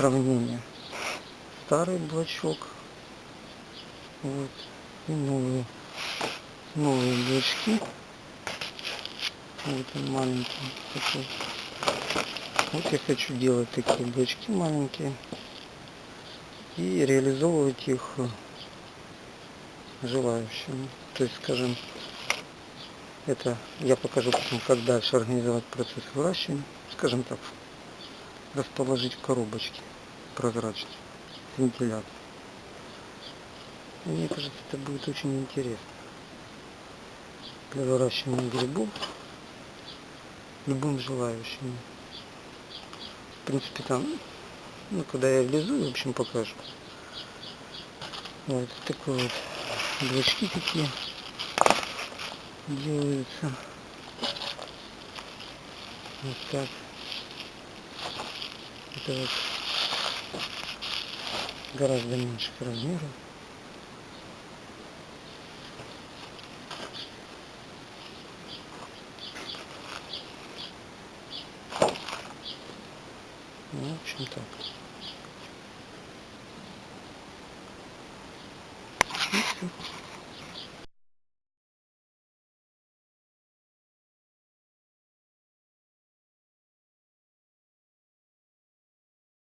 сравнения. Старый блочок. Вот. И новые. Новые блочки. Вот он маленький такой. Вот я хочу делать такие блочки маленькие. И реализовывать их желающим. То есть, скажем, это я покажу потом, как дальше организовать процесс выращивания. Скажем так, расположить в коробочке прозрачной с вентилятором. Мне кажется, это будет очень интересно для выращивания грибов любым желающим. В принципе, там, ну, когда я влезу, в общем, покажу. Вот такой вот блочки такие делаются. Вот так. Это вот гораздо меньших размеров. Ну, в общем так. И всё.